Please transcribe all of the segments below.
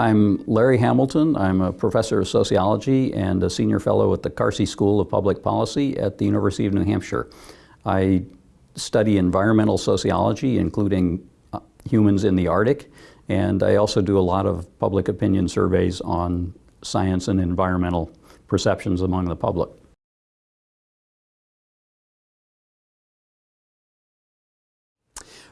I'm Larry Hamilton. I'm a professor of sociology and a senior fellow at the Carsey School of Public Policy at the University of New Hampshire. I study environmental sociology, including uh, humans in the Arctic, and I also do a lot of public opinion surveys on science and environmental perceptions among the public.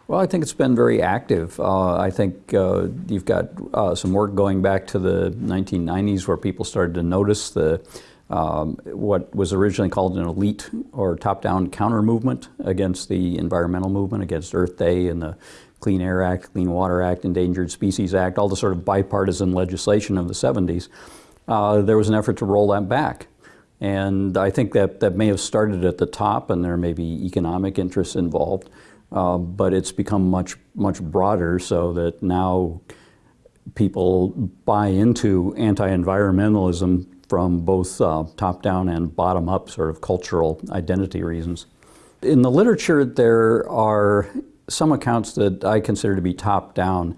Well, I think it's been very active. Uh, I think uh, you've got uh, some work going back to the 1990s where people started to notice the um, what was originally called an elite or top-down counter movement against the environmental movement, against Earth Day and the Clean Air Act, Clean Water Act, Endangered Species Act, all the sort of bipartisan legislation of the 70s. Uh, there was an effort to roll that back. And I think that that may have started at the top and there may be economic interests involved. Uh, but it's become much, much broader so that now people buy into anti-environmentalism from both uh, top-down and bottom-up sort of cultural identity reasons. In the literature, there are some accounts that I consider to be top-down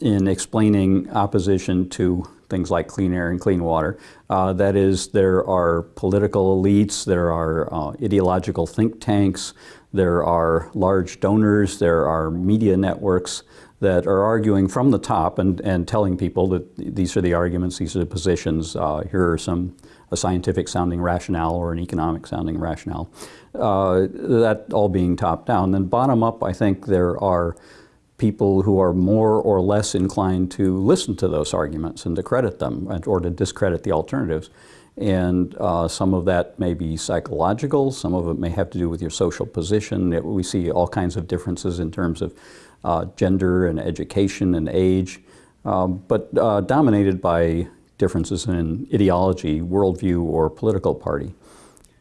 in explaining opposition to things like clean air and clean water. Uh, that is, there are political elites, there are uh, ideological think tanks, there are large donors, there are media networks that are arguing from the top and, and telling people that these are the arguments, these are the positions, uh, here are some a scientific sounding rationale or an economic sounding rationale. Uh, that all being top down. Then bottom up, I think there are people who are more or less inclined to listen to those arguments and to credit them and, or to discredit the alternatives. And uh, some of that may be psychological, some of it may have to do with your social position. It, we see all kinds of differences in terms of uh, gender and education and age, um, but uh, dominated by differences in ideology, worldview, or political party.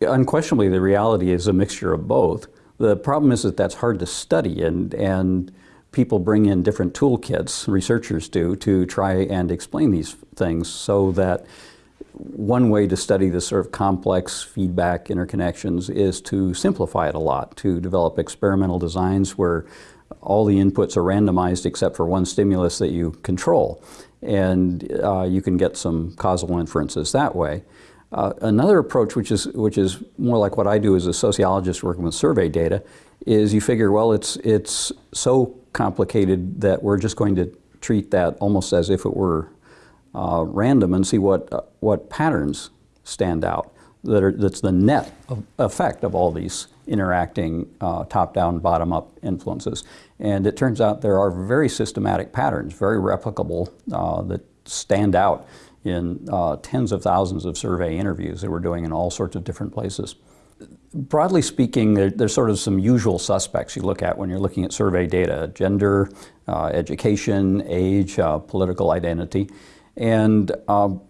Unquestionably, the reality is a mixture of both. The problem is that that's hard to study and, and people bring in different toolkits, researchers do, to try and explain these things so that one way to study this sort of complex feedback interconnections is to simplify it a lot, to develop experimental designs where all the inputs are randomized except for one stimulus that you control. And uh, you can get some causal inferences that way. Uh, another approach, which is, which is more like what I do as a sociologist working with survey data, is you figure, well, it's, it's so complicated that we're just going to treat that almost as if it were uh, random and see what, uh, what patterns stand out. That are, that's the net of effect of all these interacting uh, top-down, bottom-up influences. And it turns out there are very systematic patterns, very replicable, uh, that stand out in uh, tens of thousands of survey interviews that we're doing in all sorts of different places. Broadly speaking, there, there's sort of some usual suspects you look at when you're looking at survey data, gender, uh, education, age, political identity. And um,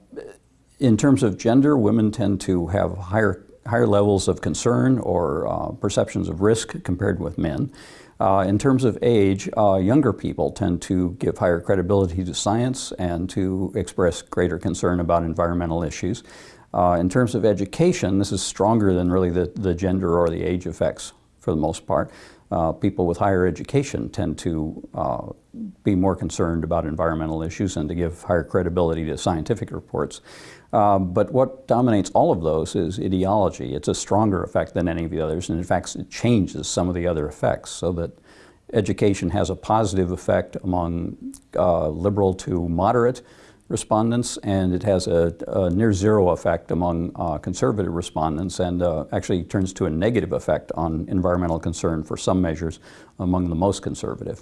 in terms of gender, women tend to have higher, higher levels of concern or uh, perceptions of risk compared with men. Uh, in terms of age, uh, younger people tend to give higher credibility to science and to express greater concern about environmental issues. Uh, in terms of education, this is stronger than really the, the gender or the age effects for the most part uh, people with higher education tend to uh, be more concerned about environmental issues and to give higher credibility to scientific reports. Um, but what dominates all of those is ideology. It's a stronger effect than any of the others, and in fact it changes some of the other effects so that education has a positive effect among uh, liberal to moderate respondents, and it has a, a near zero effect among uh, conservative respondents, and uh, actually turns to a negative effect on environmental concern for some measures among the most conservative.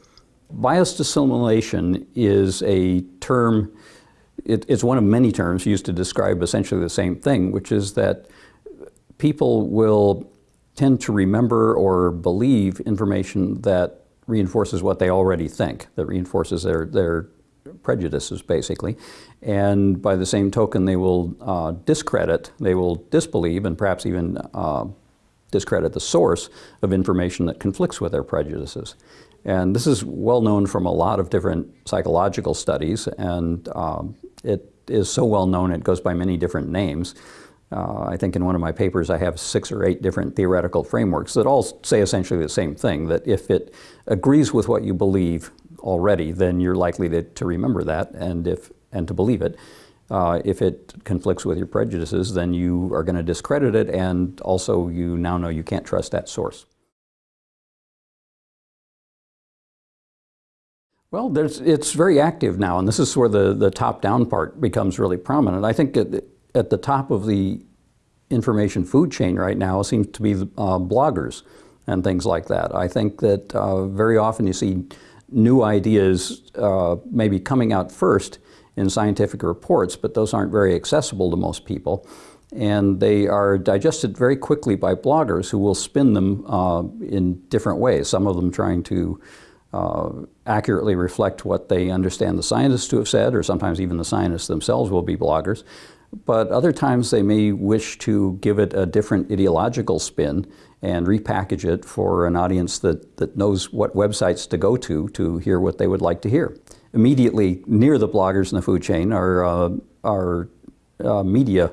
Biased assimilation is a term, it, it's one of many terms used to describe essentially the same thing, which is that people will tend to remember or believe information that reinforces what they already think, that reinforces their, their prejudices, basically. And by the same token, they will uh, discredit, they will disbelieve, and perhaps even uh, discredit the source of information that conflicts with their prejudices. And this is well known from a lot of different psychological studies, and um, it is so well known it goes by many different names. Uh, I think in one of my papers I have six or eight different theoretical frameworks that all say essentially the same thing, that if it agrees with what you believe, already, then you're likely to, to remember that. And if and to believe it. Uh, if it conflicts with your prejudices, then you are going to discredit it, and also you now know you can't trust that source. Well, there's it's very active now, and this is where the, the top-down part becomes really prominent. I think at, at, the top of the information food chain right now seems to be uh, bloggers and things like that. I think that uh, very often you see new ideas uh, maybe coming out first in scientific reports, but those aren't very accessible to most people. And they are digested very quickly by bloggers who will spin them uh, in different ways, some of them trying to uh, accurately reflect what they understand the scientists to have said, or sometimes even the scientists themselves will be bloggers. But other times they may wish to give it a different ideological spin and repackage it for an audience that, that knows what websites to go to to hear what they would like to hear. Immediately near the bloggers in the food chain are, uh, are uh, media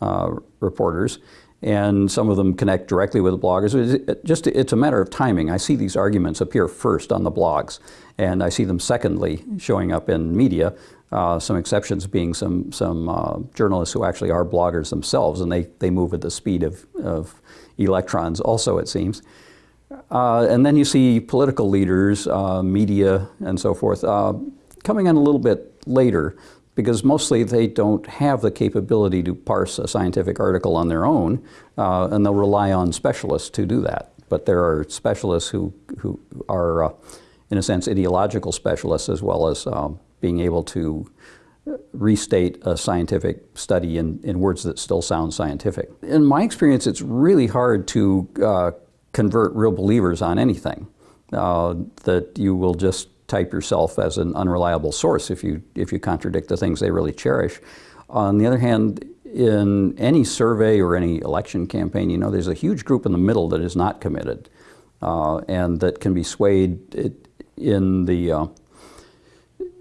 uh, reporters and some of them connect directly with the bloggers. Just it's a matter of timing. I see these arguments appear first on the blogs, and I see them secondly showing up in media. Uh, some exceptions being some some uh, journalists who actually are bloggers themselves, and they they move at the speed of of electrons. Also, it seems. Uh, and then you see political leaders, uh, media, and so forth uh, coming in a little bit later because mostly they don't have the capability to parse a scientific article on their own, uh, and they'll rely on specialists to do that. But there are specialists who, who are, uh, in a sense, ideological specialists as well as um, being able to restate a scientific study in, in words that still sound scientific. In my experience, it's really hard to uh, convert real believers on anything. Uh, that you will just type yourself as an unreliable source if you, if you contradict the things they really cherish. On the other hand, in any survey or any election campaign, you know, there's a huge group in the middle that is not committed uh, and that can be swayed in the, uh,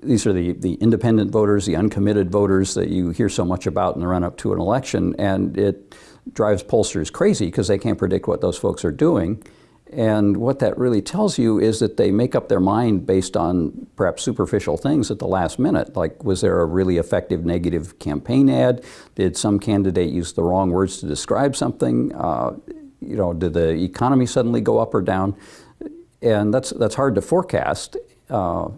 these are the, the independent voters, the uncommitted voters that you hear so much about in the run-up to an election, and it drives pollsters crazy because they can't predict what those folks are doing. And what that really tells you is that they make up their mind based on perhaps superficial things at the last minute. Like, was there a really effective negative campaign ad? Did some candidate use the wrong words to describe something? Uh, you know, did the economy suddenly go up or down? And that's, that's hard to forecast. Uh,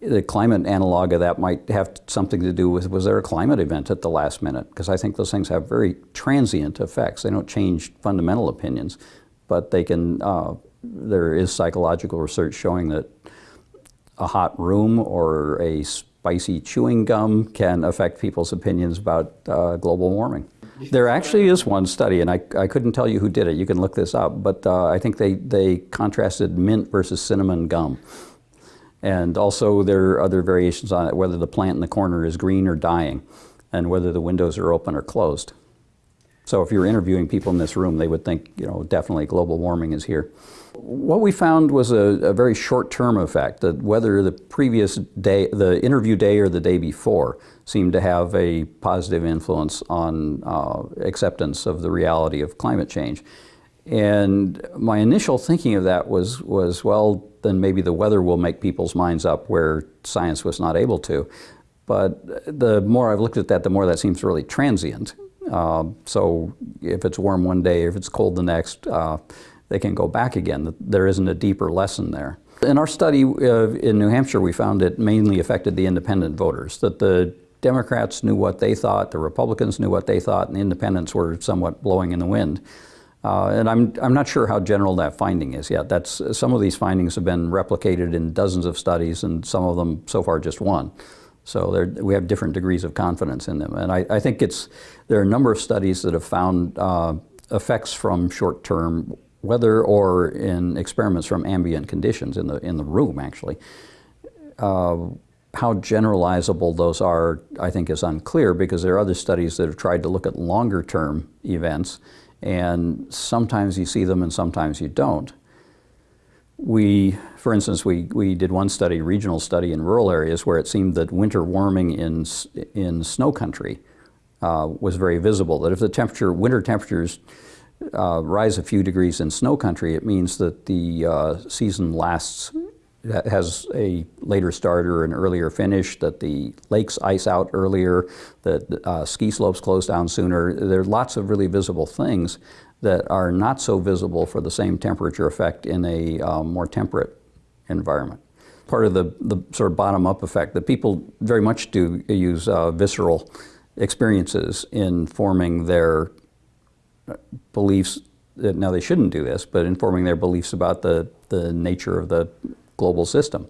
the climate analog of that might have something to do with was there a climate event at the last minute? Because I think those things have very transient effects. They don't change fundamental opinions but they can, uh, there is psychological research showing that a hot room or a spicy chewing gum can affect people's opinions about uh, global warming. There actually is one study, and I, I couldn't tell you who did it. You can look this up, but uh, I think they, they contrasted mint versus cinnamon gum. And also there are other variations on it, whether the plant in the corner is green or dying, and whether the windows are open or closed. So if you were interviewing people in this room, they would think, you know, definitely global warming is here. What we found was a, a very short-term effect, that whether the previous day, the interview day or the day before, seemed to have a positive influence on uh, acceptance of the reality of climate change. And my initial thinking of that was, was, well, then maybe the weather will make people's minds up where science was not able to. But the more I've looked at that, the more that seems really transient. Um, so if it's warm one day, if it's cold the next, uh, they can go back again. There isn't a deeper lesson there. In our study uh, in New Hampshire, we found it mainly affected the independent voters, that the Democrats knew what they thought, the Republicans knew what they thought, and the independents were somewhat blowing in the wind. Uh, and I'm, I'm not sure how general that finding is yet. That's, some of these findings have been replicated in dozens of studies, and some of them so far just one. So we have different degrees of confidence in them. And I, I, think it's, there are a number of studies that have found uh, effects from short-term weather or in experiments from ambient conditions in the, in the room, actually. Uh, how generalizable those are, I think, is unclear because there are other studies that have tried to look at longer-term events, and sometimes you see them and sometimes you don't. We, for instance, we, we did one study, regional study in rural areas where it seemed that winter warming in, in snow country uh, was very visible, that if the temperature, winter temperatures uh, rise a few degrees in snow country, it means that the uh, season lasts ha- has a later start or an earlier finish, that the lakes ice out earlier, that uh, ski slopes close down sooner. There are lots of really visible things that are not so visible for the same temperature effect in a um, more temperate environment. Part of the, the sort of bottom-up effect that people very much do use uh, visceral experiences in forming their uh, beliefs. That, now they shouldn't do this, but informing their beliefs about the, the nature of the global system.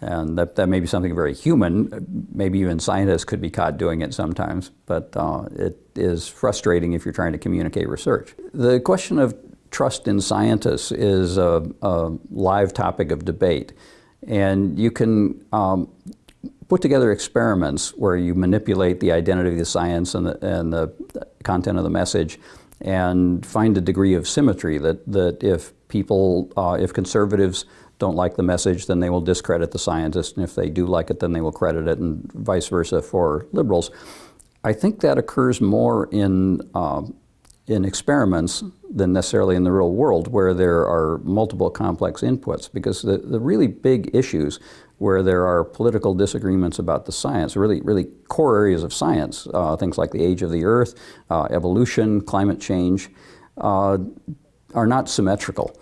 And that, that may be something very human. Maybe even scientists could be caught doing it sometimes, but uh, it is frustrating if you're trying to communicate research. The question of trust in scientists is a, a live topic of debate. And you can um, put together experiments where you manipulate the identity of the science and the, and the content of the message and find a degree of symmetry that, that if people, uh, if conservatives don't like the message, then they will discredit the scientist, and if they do like it, then they will credit it, and vice versa for liberals. I think that occurs more in, uh, in experiments than necessarily in the real world, where there are multiple complex inputs, because the, the really big issues where there are political disagreements about the science, really, really core areas of science, uh, things like the age of the earth, uh, evolution, climate change, uh, are not symmetrical.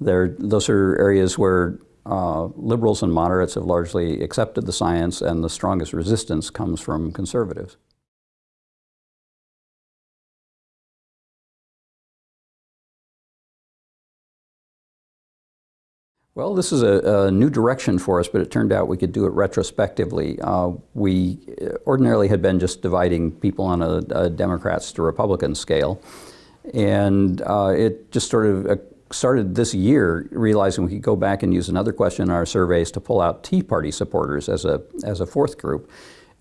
They're, those are areas where uh, liberals and moderates have largely accepted the science, and the strongest resistance comes from conservatives. Well, this is a, a, new direction for us, but it turned out we could do it retrospectively. Uh, we ordinarily had been just dividing people on a, a Democrats to Republican scale, and uh, it just sort of uh, started this year realizing we could go back and use another question in our surveys to pull out Tea Party supporters as a, as a fourth group.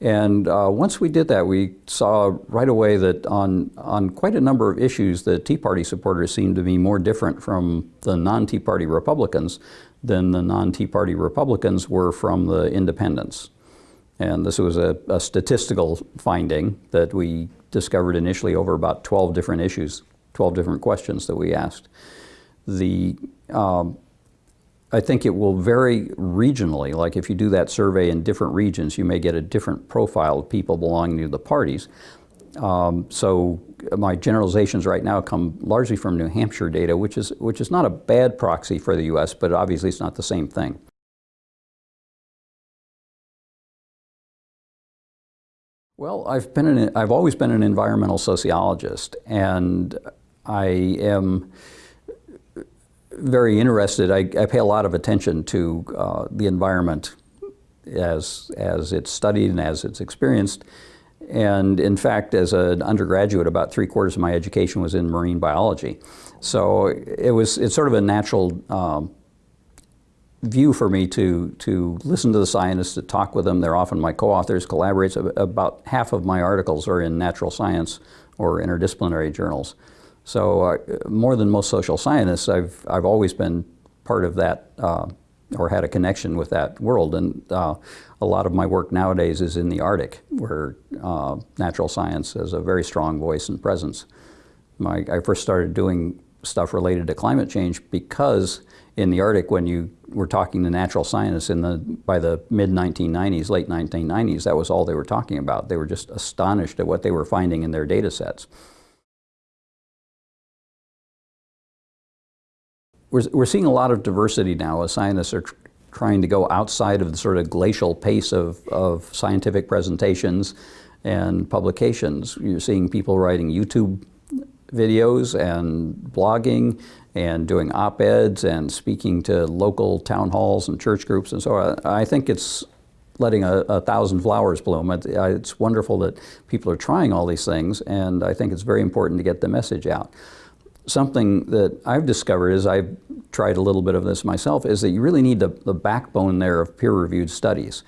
And uh, once we did that, we saw right away that on, on quite a number of issues, the Tea Party supporters seemed to be more different from the non-Tea Party Republicans than the non-Tea Party Republicans were from the independents. And this was a, a, statistical finding that we discovered initially over about 12 different issues, 12 different questions that we asked. The um, I think it will vary regionally. Like if you do that survey in different regions, you may get a different profile of people belonging to the parties. Um, so my generalizations right now come largely from New Hampshire data, which is, which is not a bad proxy for the U.S., but obviously it's not the same thing. Well, I've been an, I've always been an environmental sociologist, and I am very interested. I, I, pay a lot of attention to uh, the environment as, as it's studied and as it's experienced. And in fact, as an undergraduate, about three quarters of my education was in marine biology. So it was, it's sort of a natural um, view for me to, to listen to the scientists, to talk with them. They're often my co-authors, collaborates. About half of my articles are in natural science or interdisciplinary journals. So uh, more than most social scientists, I've, I've always been part of that uh, or had a connection with that world. And uh, a lot of my work nowadays is in the Arctic, where uh, natural science has a very strong voice and presence. My, I first started doing stuff related to climate change because in the Arctic, when you were talking to natural scientists in the, by the mid-1990s, late 1990s, that was all they were talking about. They were just astonished at what they were finding in their data sets. We're, we're seeing a lot of diversity now as scientists are tr trying to go outside of the sort of glacial pace of, of scientific presentations and publications. You're seeing people writing YouTube videos and blogging and doing op-eds and speaking to local town halls and church groups and so on. I think it's letting a, a thousand flowers bloom. It, it's wonderful that people are trying all these things and I think it's very important to get the message out something that I've discovered as I've tried a little bit of this myself is that you really need the, the backbone there of peer-reviewed studies.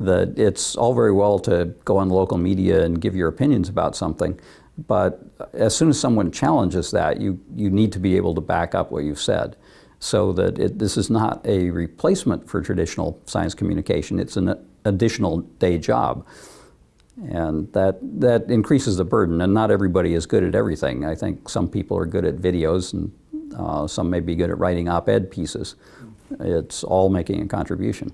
That it's all very well to go on local media and give your opinions about something, but as soon as someone challenges that, you, you need to be able to back up what you've said so that it, this is not a replacement for traditional science communication, it's an additional day job. And that, that increases the burden, and not everybody is good at everything. I think some people are good at videos, and uh, some may be good at writing op-ed pieces. It's all making a contribution.